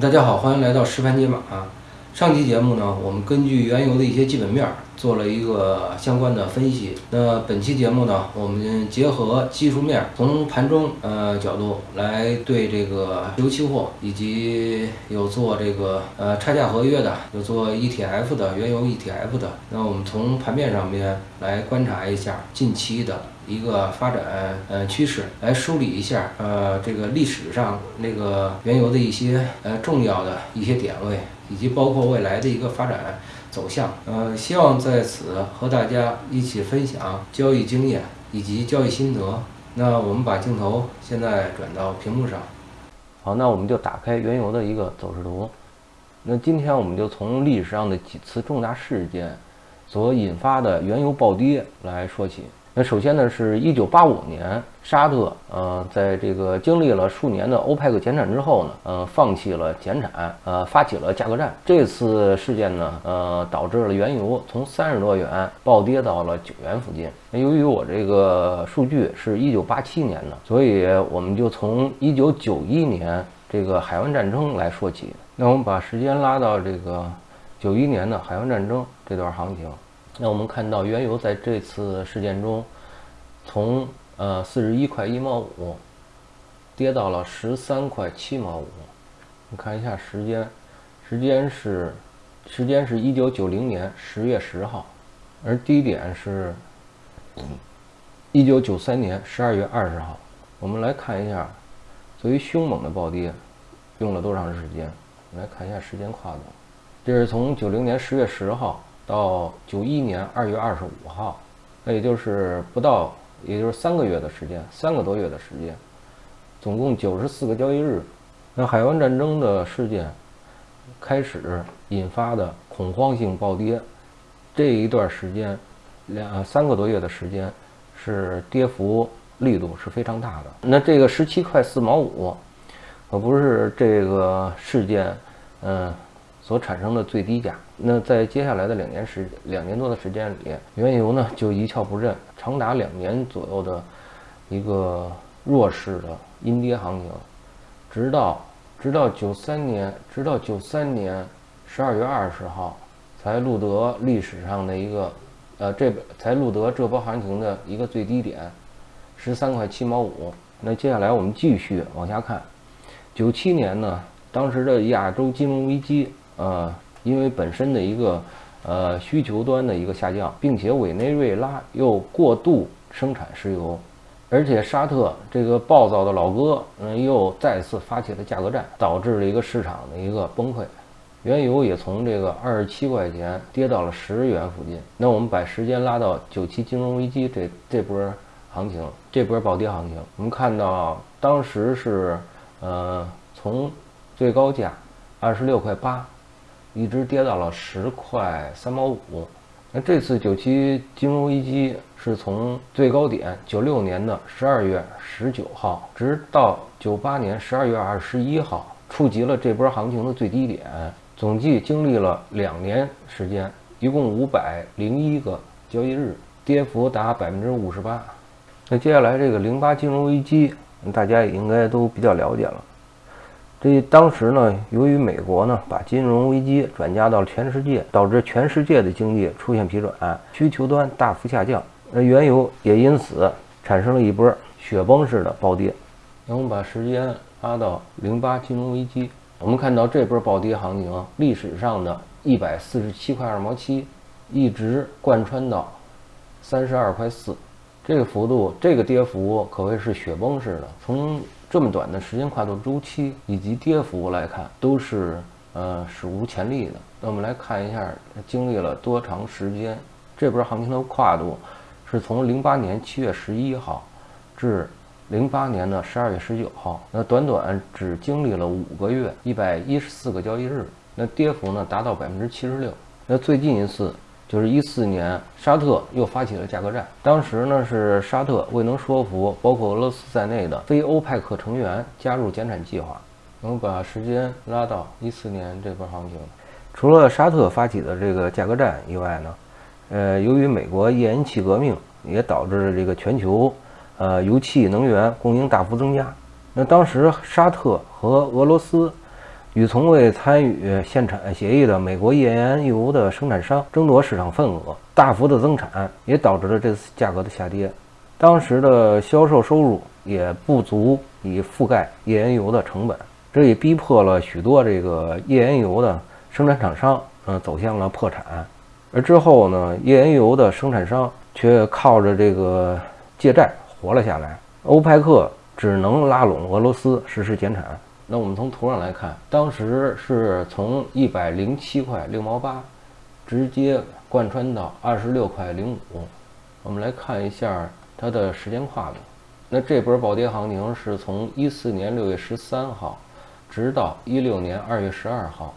大家好，欢迎来到实盘解码。上期节目呢，我们根据原油的一些基本面做了一个相关的分析。那本期节目呢，我们结合技术面，从盘中呃角度来对这个油期货以及有做这个呃差价合约的，有做 ETF 的原油 ETF 的。那我们从盘面上面来观察一下近期的。一个发展呃趋势，来梳理一下呃这个历史上那个原油的一些呃重要的一些点位，以及包括未来的一个发展走向。呃，希望在此和大家一起分享交易经验以及交易心得。那我们把镜头现在转到屏幕上。好，那我们就打开原油的一个走势图。那今天我们就从历史上的几次重大事件所引发的原油暴跌来说起。那首先呢，是一九八五年，沙特呃，在这个经历了数年的欧佩克减产之后呢，呃，放弃了减产，呃，发起了价格战。这次事件呢，呃，导致了原油从三十多元暴跌到了九元附近。那由于我这个数据是一九八七年的，所以我们就从一九九一年这个海湾战争来说起。那我们把时间拉到这个九一年的海湾战争这段行情。那我们看到原油在这次事件中，从呃四十一块一毛五跌到了十三块七毛五。你看一下时间，时间是时间是一九九零年十月十号，而低点是一九九三年十二月二十号。我们来看一下，作为凶猛的暴跌用了多长时间？我们来看一下时间跨度，这是从九零年十月十号。到九一年二月二十五号，那也就是不到，也就是三个月的时间，三个多月的时间，总共九十四个交易日。那海湾战争的事件开始引发的恐慌性暴跌，这一段时间，两三个多月的时间，是跌幅力度是非常大的。那这个十七块四毛五，可不是这个事件，嗯。所产生的最低价，那在接下来的两年时两年多的时间里，原油呢就一蹶不振，长达两年左右的一个弱势的阴跌行情，直到直到九三年，直到九三年十二月二十号，才录得历史上的一个，呃，这才录得这波行情的一个最低点，十三块七毛五。那接下来我们继续往下看，九七年呢，当时的亚洲金融危机。呃，因为本身的一个呃需求端的一个下降，并且委内瑞拉又过度生产石油，而且沙特这个暴躁的老哥，嗯，又再次发起了价格战，导致了一个市场的一个崩溃，原油也从这个二十七块钱跌到了十元附近。那我们把时间拉到九七金融危机这这波行情，这波暴跌行情，我们看到当时是呃从最高价二十六块八。一直跌到了十块三毛五。那这次九七金融危机是从最高点九六年的十二月十九号，直到九八年十二月二十一号，触及了这波行情的最低点。总计经历了两年时间，一共五百零一个交易日，跌幅达百分之五十八。那接下来这个零八金融危机，大家也应该都比较了解了。这当时呢，由于美国呢把金融危机转嫁到了全世界，导致全世界的经济出现疲软，需求端大幅下降，那原油也因此产生了一波雪崩式的暴跌。那我们把时间拉到零八金融危机，我们看到这波暴跌行情，历史上的一百四十七块二毛七，一直贯穿到三十二块四，这个幅度，这个跌幅可谓是雪崩式的，从。这么短的时间跨度周期以及跌幅来看，都是呃史无前例的。那我们来看一下，经历了多长时间？这波行情的跨度是从零八年七月十一号至零八年的十二月十九号，那短短只经历了五个月，一百一十四个交易日，那跌幅呢达到百分之七十六。那最近一次。就是一四年，沙特又发起了价格战。当时呢，是沙特未能说服包括俄罗斯在内的非欧派克成员加入减产计划。我们把时间拉到一四年这波行情，除了沙特发起的这个价格战以外呢，呃，由于美国页岩气革命也导致了这个全球呃油气能源供应大幅增加。那当时沙特和俄罗斯与从未参与限产协议的美国页岩油的生产商争夺市场份额，大幅的增产也导致了这次价格的下跌。当时的销售收入也不足以覆盖页岩油的成本，这也逼迫了许多这个页岩油的生产厂商，嗯，走向了破产。而之后呢，页岩油的生产商却靠着这个借债活了下来。欧派克只能拉拢俄罗斯实施减产。那我们从图上来看，当时是从一百零七块六毛八，直接贯穿到二十六块零五。我们来看一下它的时间跨度。那这波暴跌行情是从一四年六月十三号，直到一六年二月十二号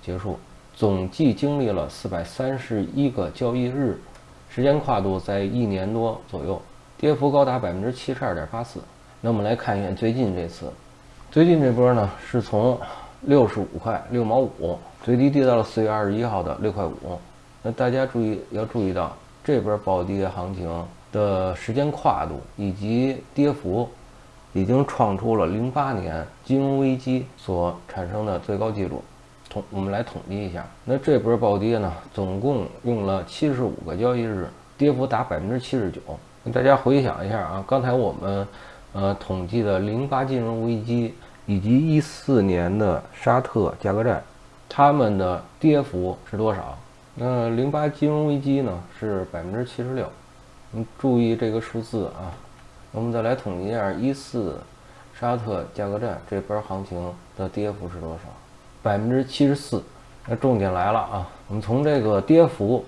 结束，总计经历了四百三十一个交易日，时间跨度在一年多左右，跌幅高达百分之七十二点八四。那我们来看一眼最近这次。最近这波呢，是从六十五块六毛五最低跌到了四月二十一号的六块五。那大家注意要注意到，这波暴跌行情的时间跨度以及跌幅，已经创出了零八年金融危机所产生的最高纪录。统我们来统计一下，那这波暴跌呢，总共用了七十五个交易日，跌幅达百分之七十九。大家回想一下啊，刚才我们。呃，统计的零八金融危机以及一四年的沙特价格战，它们的跌幅是多少？那零八金融危机呢是百分之七十六，你注意这个数字啊。我们再来统计一下一四沙特价格战这边行情的跌幅是多少？百分之七十四。那重点来了啊，我们从这个跌幅、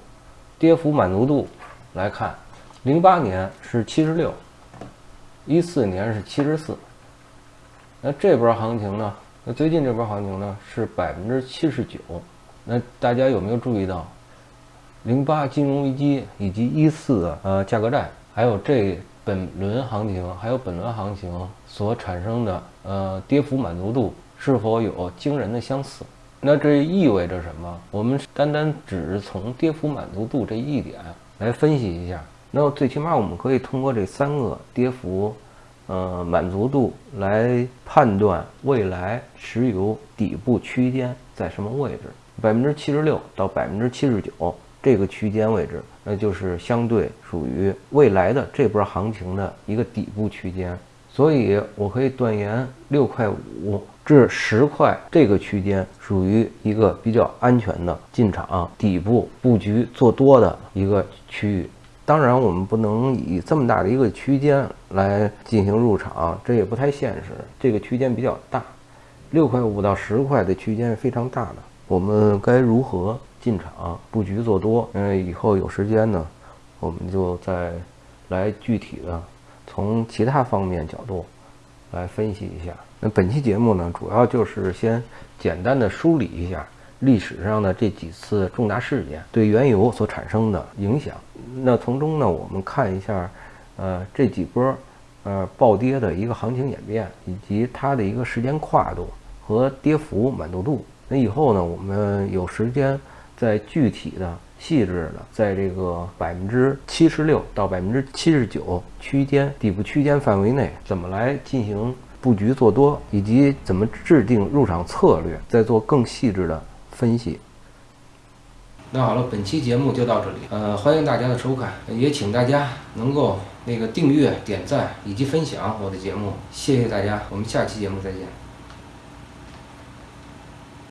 跌幅满足度来看，零八年是七十六。一四年是七十四，那这波行情呢？那最近这波行情呢是百分之七十九。那大家有没有注意到，零八金融危机以及一四呃价格战，还有这本轮行情，还有本轮行情所产生的呃跌幅满足度是否有惊人的相似？那这意味着什么？我们单单只是从跌幅满足度这一点来分析一下。那么最起码我们可以通过这三个跌幅，呃满足度来判断未来石油底部区间在什么位置，百分之七十六到百分之七十九这个区间位置，那就是相对属于未来的这波行情的一个底部区间。所以我可以断言，六块五至十块这个区间属于一个比较安全的进场底部布局做多的一个区域。当然，我们不能以这么大的一个区间来进行入场，这也不太现实。这个区间比较大，六块五到十块的区间是非常大的。我们该如何进场布局做多？嗯，以后有时间呢，我们就再来具体的从其他方面角度来分析一下。那本期节目呢，主要就是先简单的梳理一下。历史上的这几次重大事件对原油所产生的影响，那从中呢，我们看一下，呃，这几波呃暴跌的一个行情演变，以及它的一个时间跨度和跌幅满足度。那以后呢，我们有时间再具体的、细致的，在这个百分之七十六到百分之七十九区间底部区间范围内，怎么来进行布局做多，以及怎么制定入场策略，再做更细致的。分析。那好了，本期节目就到这里。呃，欢迎大家的收看，也请大家能够那个订阅、点赞以及分享我的节目。谢谢大家，我们下期节目再见。